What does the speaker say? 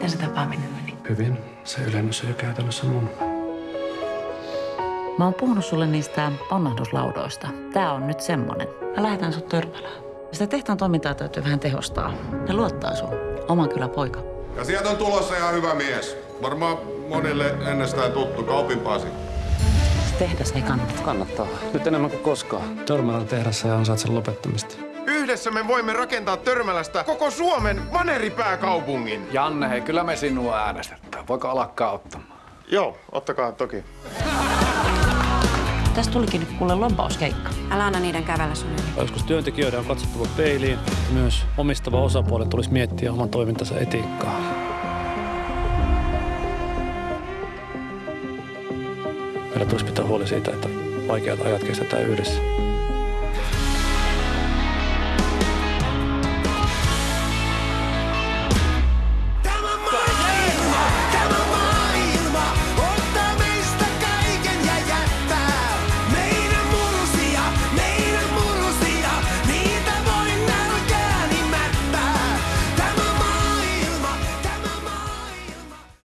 Miten se tapaaminen meni? Hyvin. Se ylennys on jo käytännössä mun. Mä oon puhunut sulle niistä ponnahduslaudoista. Tää on nyt semmonen. Mä lähetän sut törmälään. Sitä tehtaan toimintaa täytyy vähän tehostaa. Ne luottaa sun. Oma kyllä poika. Ja sieltä on tulossa ihan hyvä mies. Varmaan monille ennestään tuttu Kaupin Pasi. Se tehdas ei kannata. Kannattaa. Nyt enemmän kuin koskaan. Törmälän tehdassa ja ansaitse lopettamista. Yhdessä me voimme rakentaa Törmälästä koko Suomen vaneripääkaupungin. Janne, hei, kyllä me sinua äänestetään. Voiko alkaa ottamaan? Joo, ottakaa toki. Tästä tulikin nyt kuule lompauskeikka. Älä anna niiden kävellä sun yli. Joskus työntekijöiden on katsottava peiliin. Myös omistava osapuoli tulisi miettiä oman toimintansa etiikkaa. Meillä tulisi pitää huoli siitä, että vaikeat ajat kestetään yhdessä.